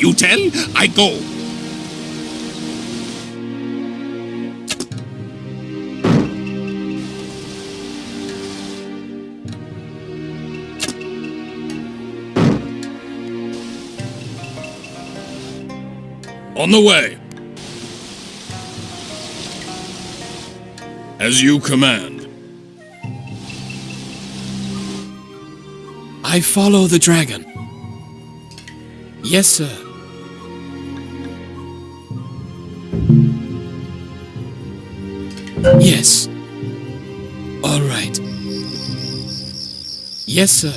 You tell, I go. On the way. As you command. I follow the dragon. Yes, sir. Yes. All right. Yes, sir.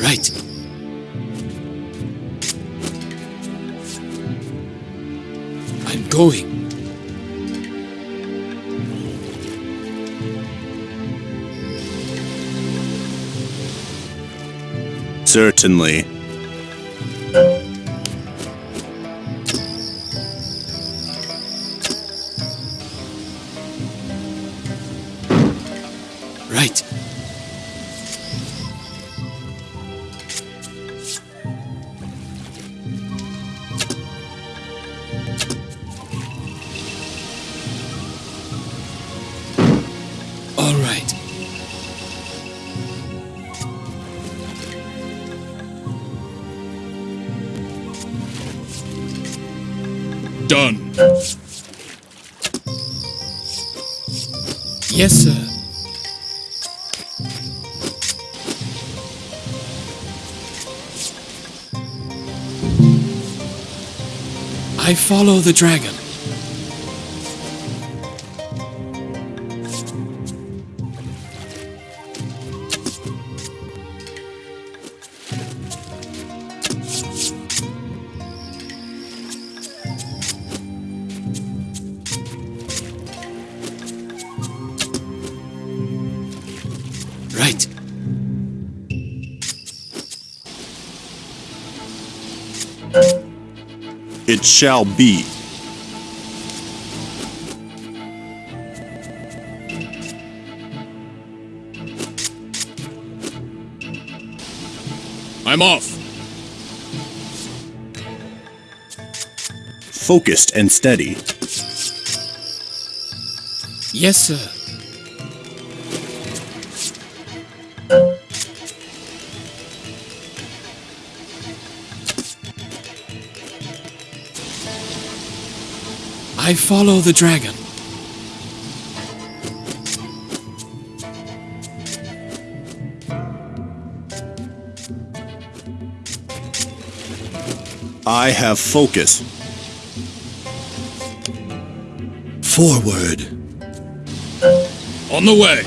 Right. I'm going. Certainly. Right. All right. Done. Yes, sir. I follow the dragon. It shall be. I'm off. Focused and steady. Yes, sir. I follow the dragon. I have focus. Forward. On the way.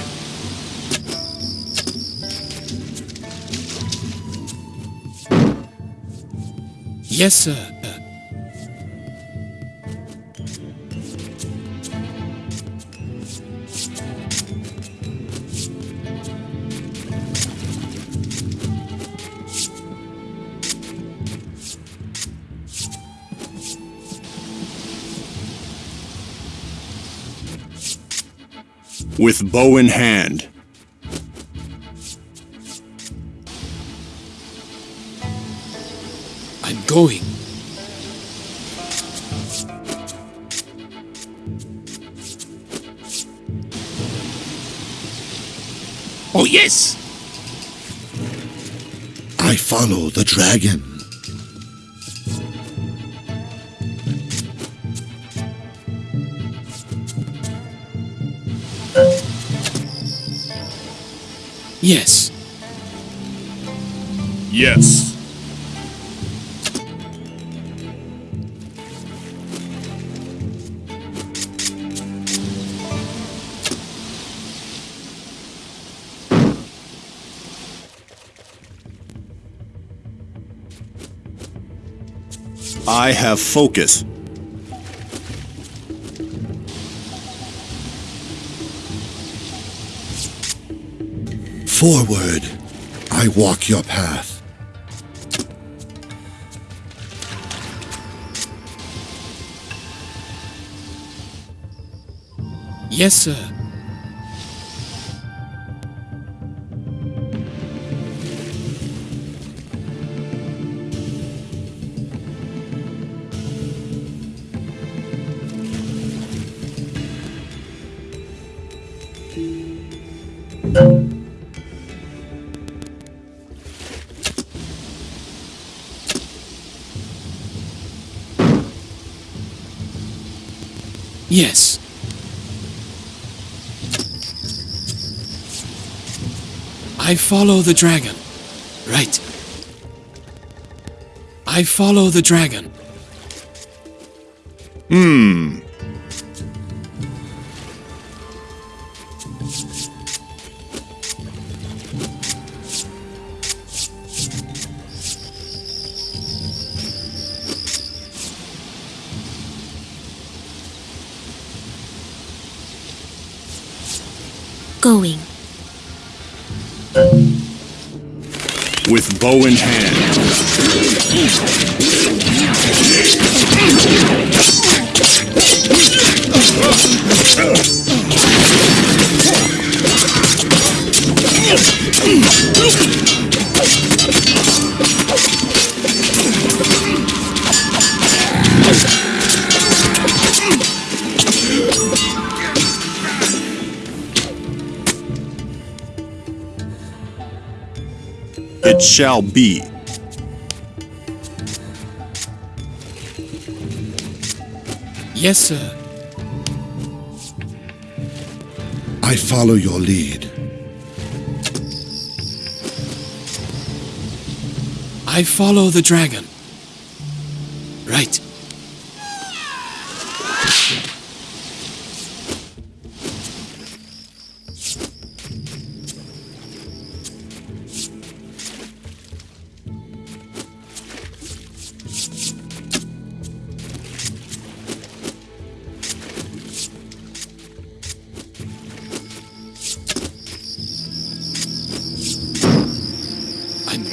Yes, sir. With bow in hand. I'm going. Oh, yes. I follow the dragon. Yes. Yes. I have focus. Forward. I walk your path. Yes, sir. Yes. I follow the dragon. Right. I follow the dragon. Going. With bow in hand. Shall be. Yes, sir. I follow your lead. I follow the dragon.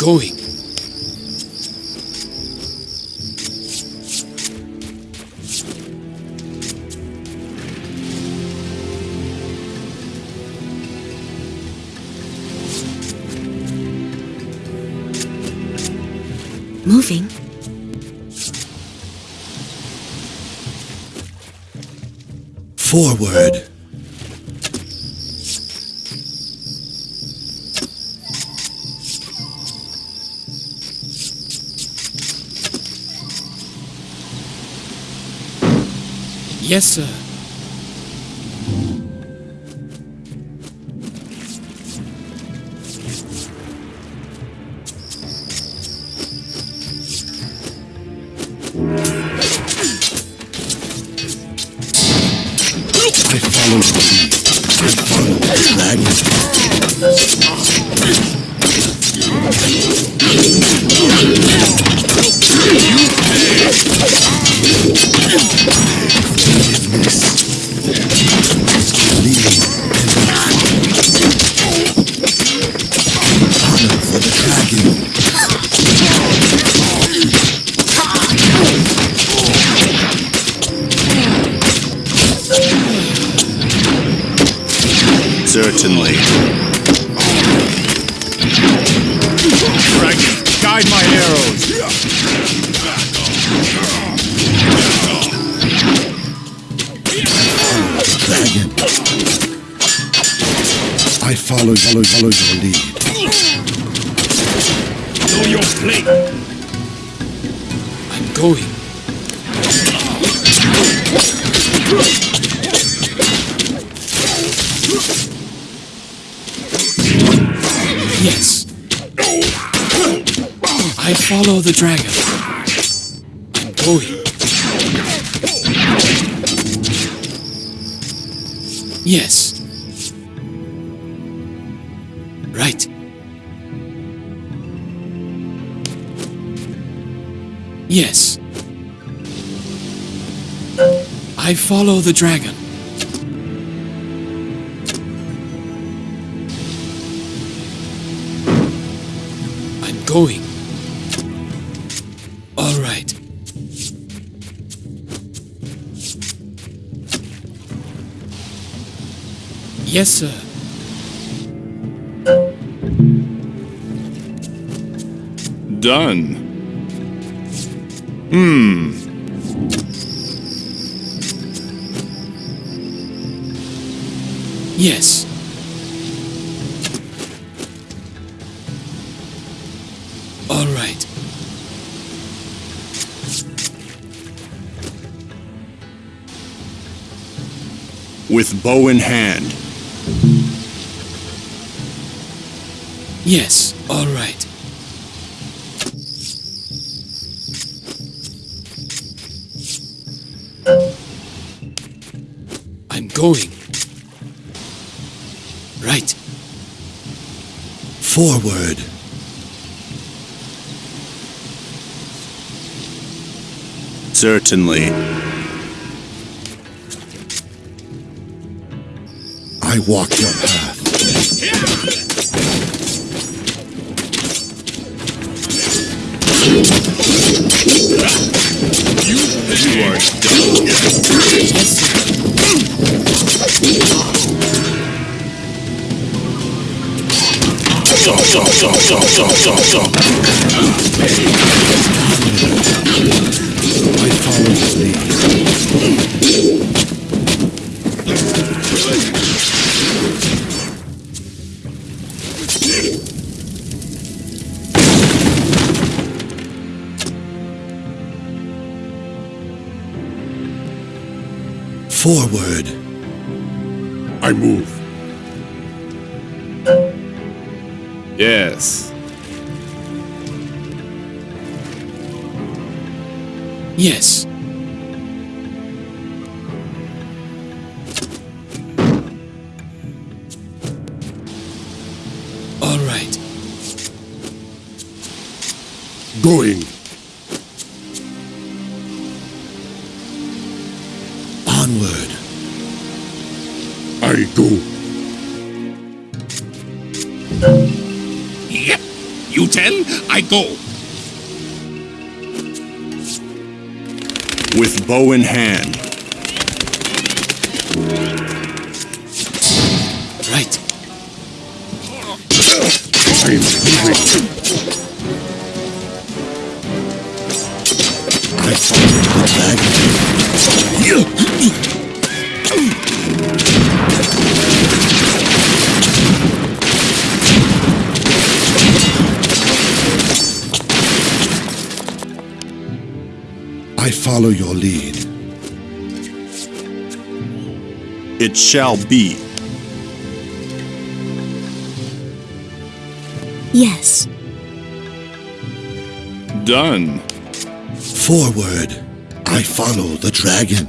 Going. Moving. Forward. Yes, sir. Follow the dragon. Oh, going. Yes. Right. Yes. I follow the dragon. I'm going. Yes, sir. Done. Hmm. Yes. All right. With bow in hand, Yes, all right. I'm going. Right. Forward. Certainly. I walk your path. I follow your lead. Forward. I move. Yes. Yes. All right. Going. I go. Yep. You tell, I go. With bow in hand. Right. I'm moving. Follow your lead. It shall be. Yes. Done. Forward. I follow the dragon.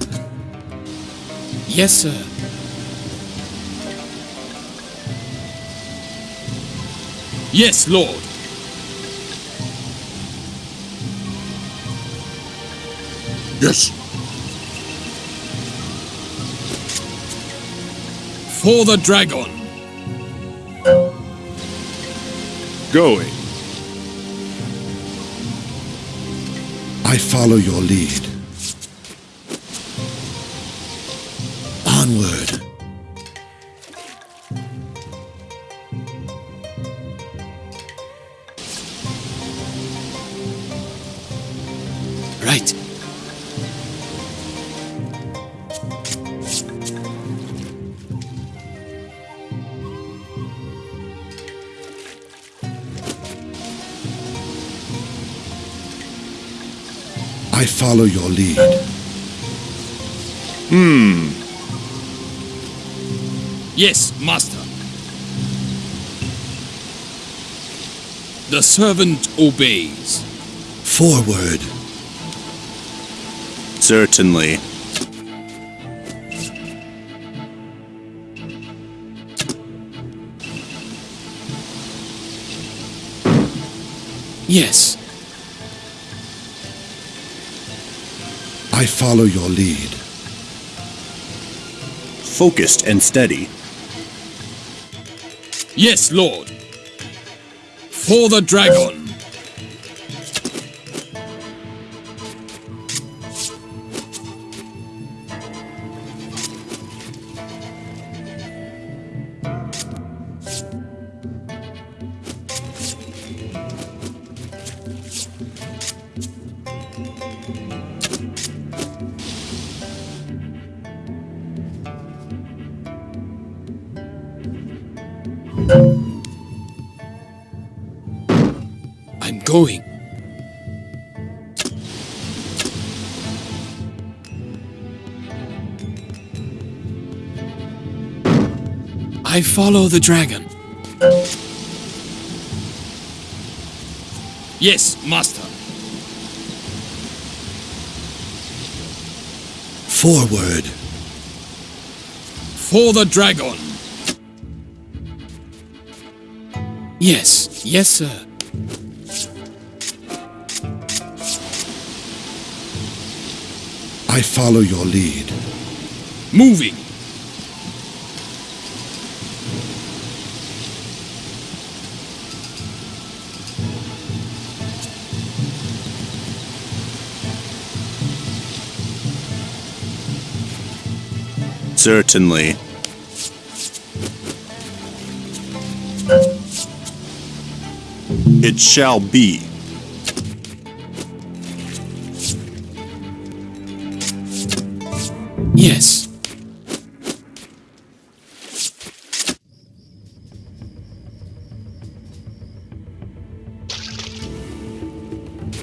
Yes, sir. Yes, Lord. Yes. For the dragon. Going. I follow your lead. Onward. Follow your lead. Hmm. Yes, master. The servant obeys. Forward. Certainly. Yes. I follow your lead. Focused and steady. Yes, Lord. For the dragon. Follow the dragon. Yes, master. Forward. For the dragon. Yes, yes, sir. I follow your lead. Moving. Certainly. It shall be. Yes.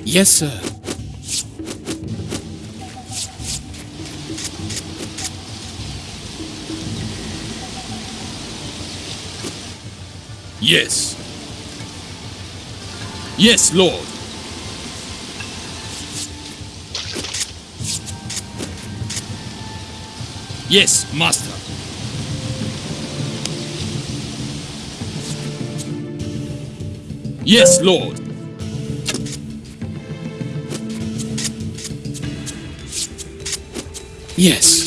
Yes, sir. Yes. Yes, Lord. Yes, master. Yes, Lord. Yes.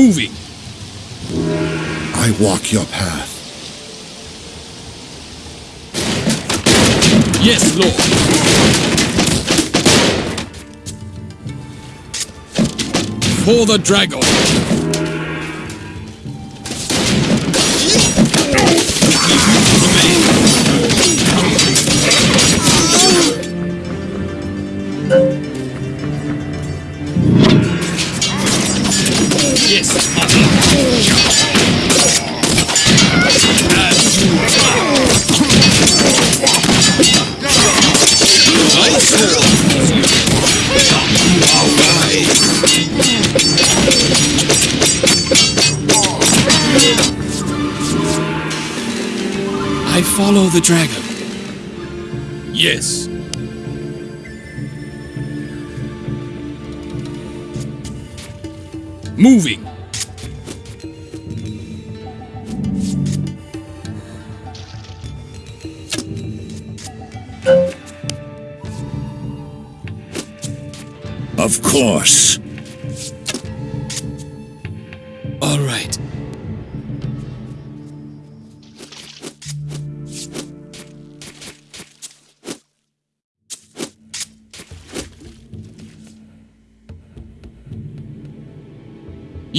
Moving. I walk your path. Yes, Lord. For the dragon. Follow the dragon. Yes. Moving. Of course.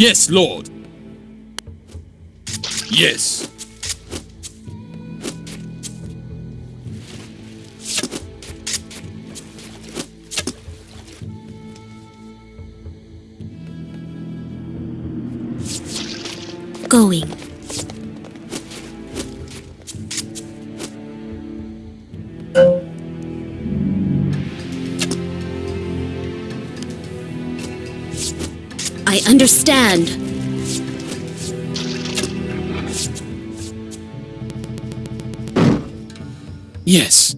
Yes, Lord. Yes. Going. I understand. Yes.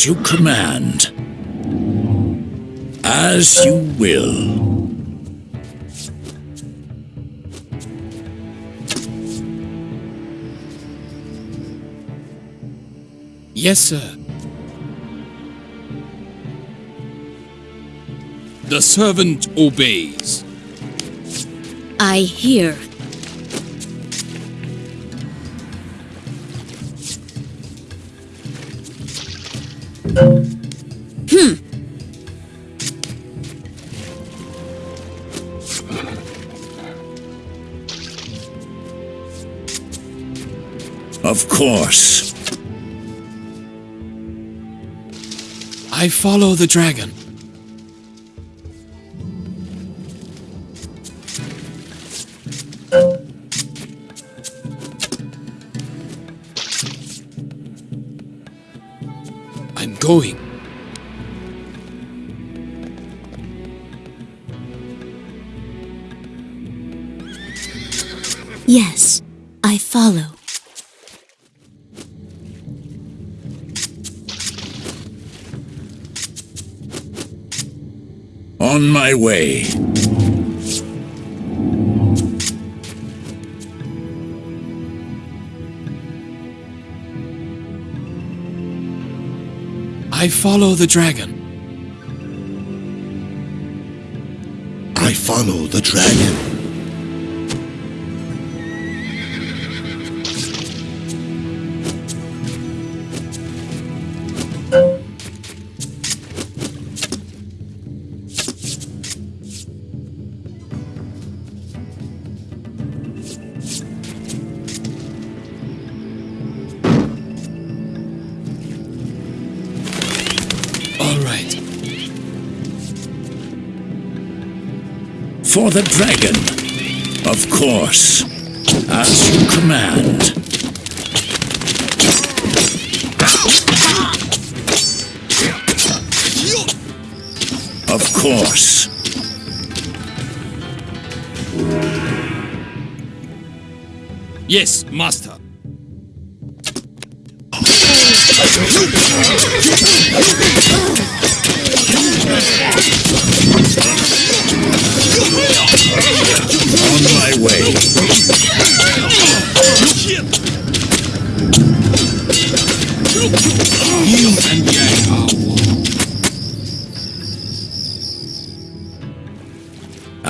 As you command. As you will. Yes, sir. The servant obeys. I hear. Course. I follow the dragon. I'm going. Yes, I follow. On my way. I follow the dragon. I follow the dragon. The dragon. Of course. As you command. Of course. Yes, master.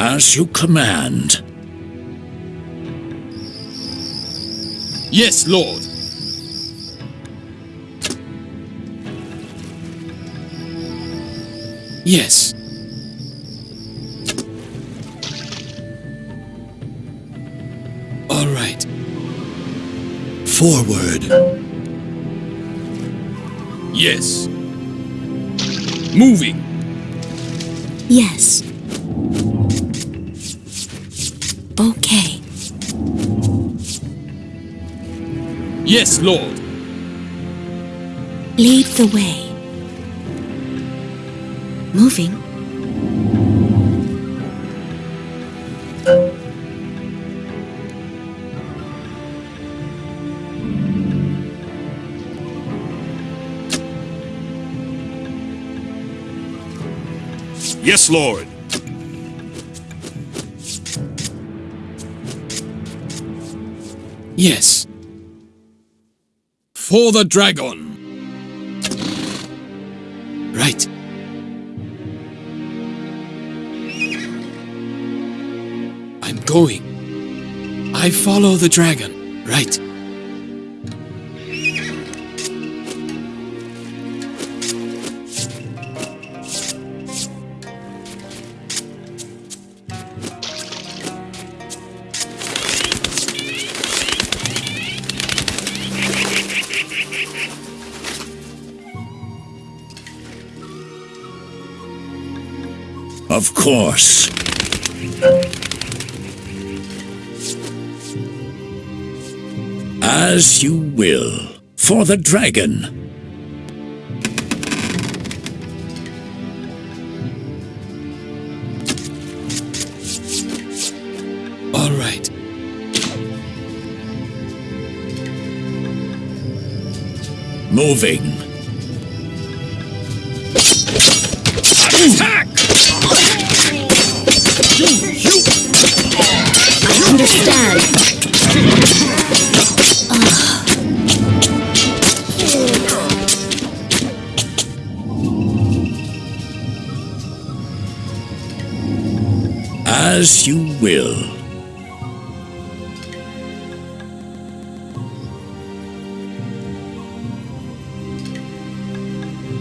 As you command. Yes, Lord. Yes. All right. Forward. Yes. Moving. Yes. Yes, Lord. Lead the way. Moving. Yes, Lord. Yes. For the dragon. Right. I'm going. I follow the dragon. Right. Course. As you will. For the dragon. All right. Moving. As you will.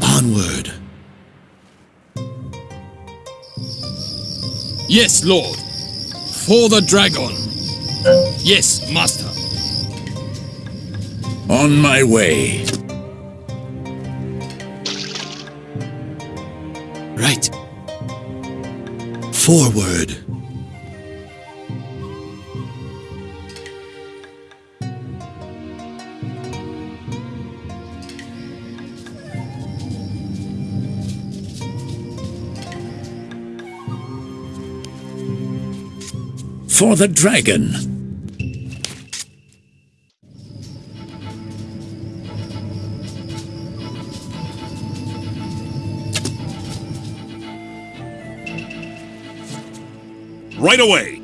Onward. Yes, Lord. For the dragon. Yes, Master. On my way. Right. Forward. For the dragon. Right away.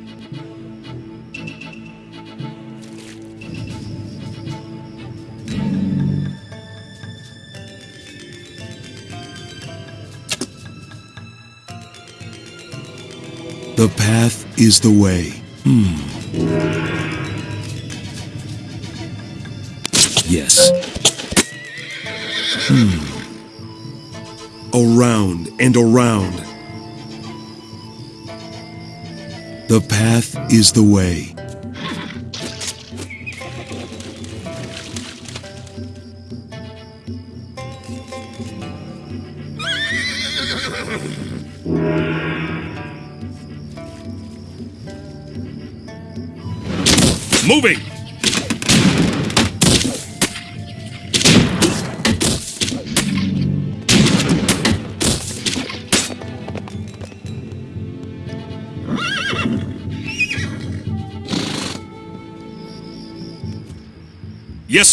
The path is the way. Hmm. Yes. Hmm. Around and around. The path is the way.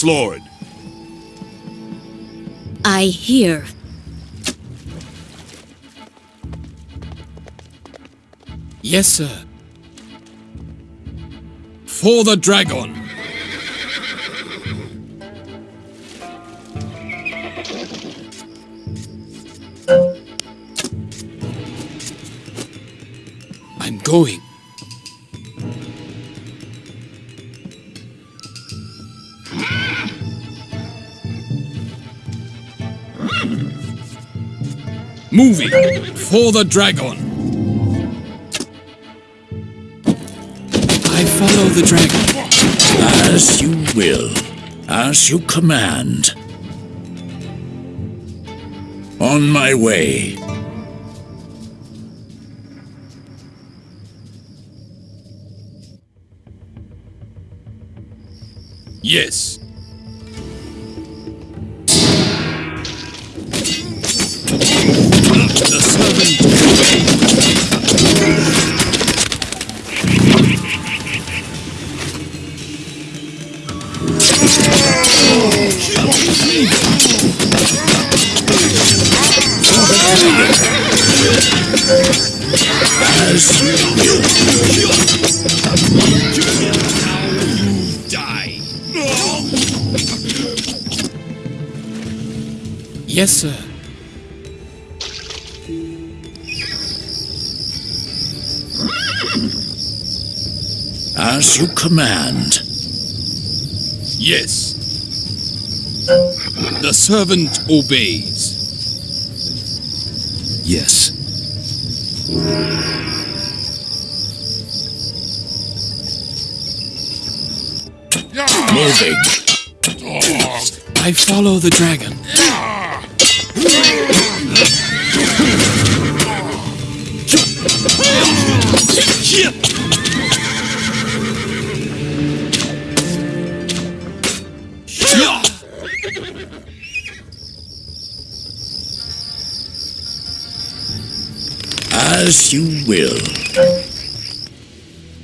Yes, Lord. I hear. Yes, sir. For the dragon. I'm going. Moving for the dragon. I follow the dragon. As you will. As you command. On my way. Yes. Yes, sir. As you command. Yes. The servant obeys. Yes. Moving. I follow the dragon. As you will.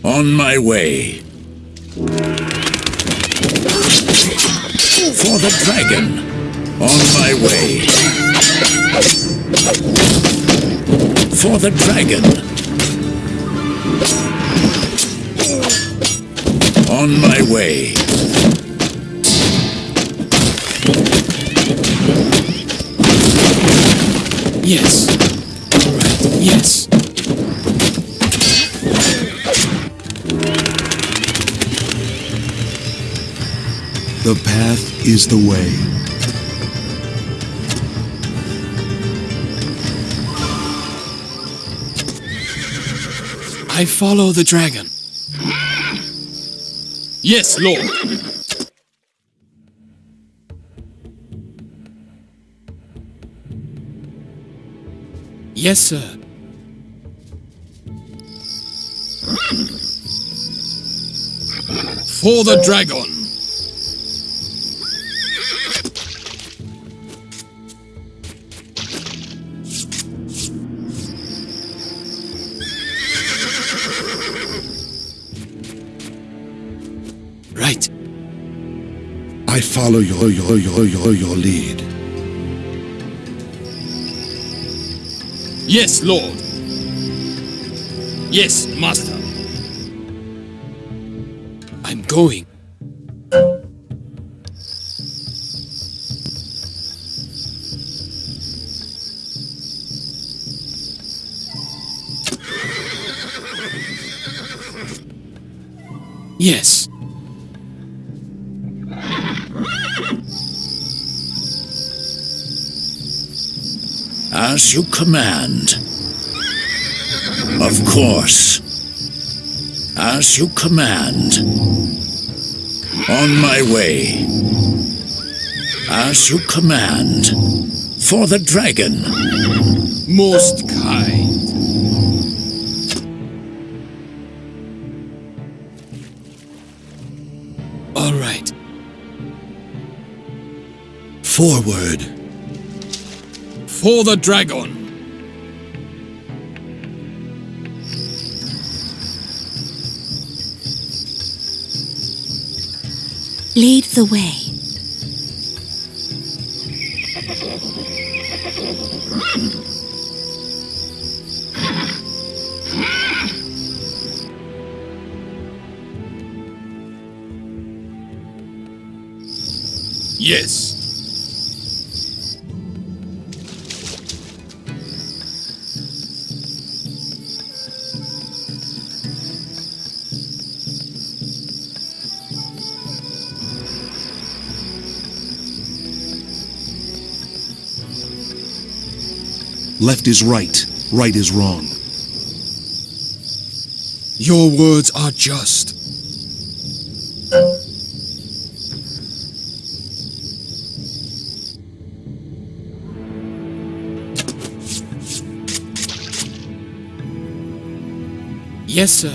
On my way. For the dragon. On my way. For the dragon. On my way. Yes. Yes. The path is the way. I follow the dragon. Yes, Lord. Yes, sir. For the dragon. Follow your your your your your lead. Yes, Lord. Yes, Master. I'm going. Yes. As you command. Of course. As you command. On my way. As you command. For the dragon. Most kind. All right. Forward. For the dragon. Lead the way. Yes. Left is right. Right is wrong. Your words are just. Yes, sir.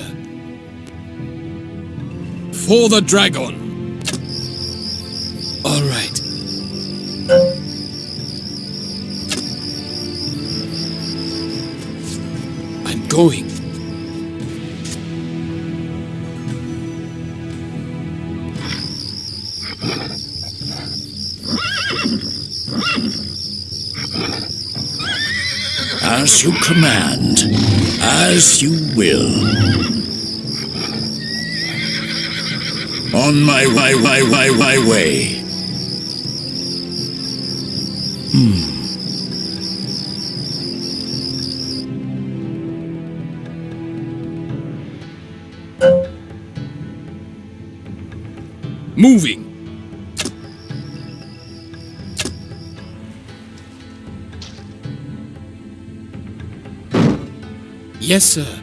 For the dragon. As you command. As you will. On my way, way, way, way, way. Moving. Yes, sir.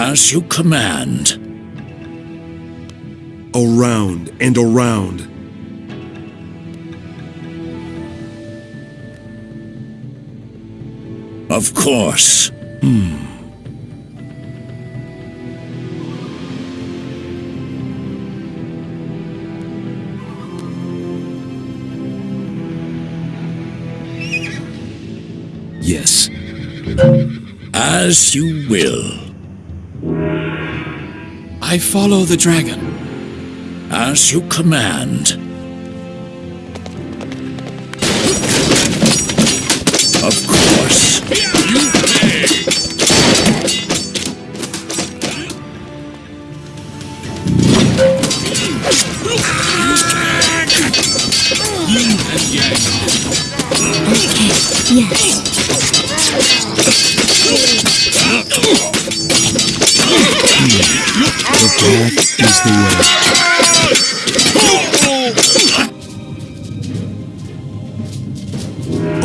As you command. Around and around. Of course. Hmm. Yes. As you will. I follow the dragon. As you command.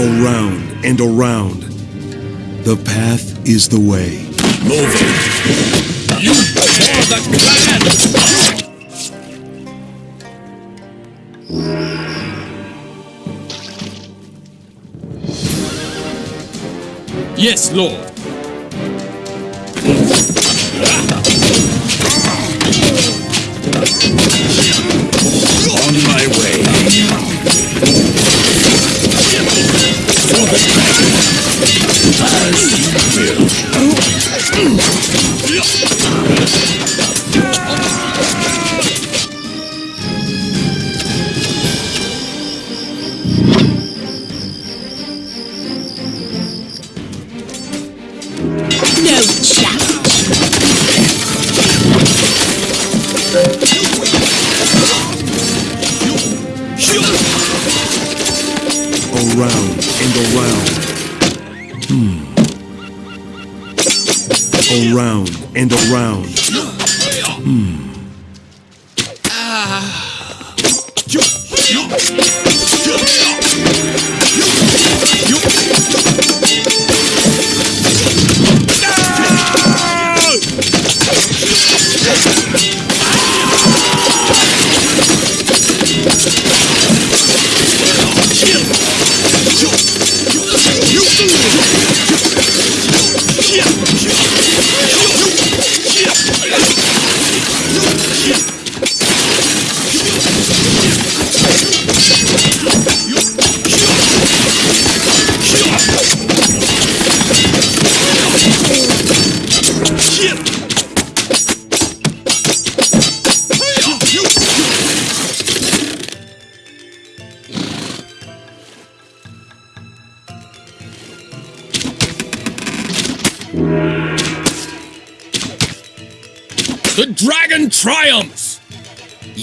Around and around. The path is the way. Moving. You for the clan! Yes, Lord. On my way. I'll see you real. Around and around. Hmm. The dragon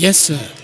Yes, sir.